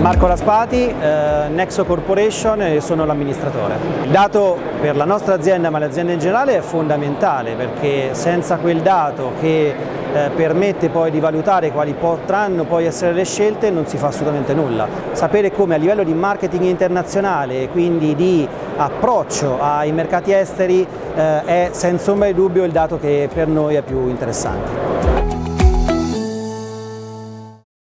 Marco Raspati, eh, Nexo Corporation e sono l'amministratore. Il dato per la nostra azienda ma l'azienda in generale è fondamentale perché senza quel dato che eh, permette poi di valutare quali potranno poi essere le scelte non si fa assolutamente nulla. Sapere come a livello di marketing internazionale e quindi di approccio ai mercati esteri eh, è senza ombra di dubbio il dato che per noi è più interessante.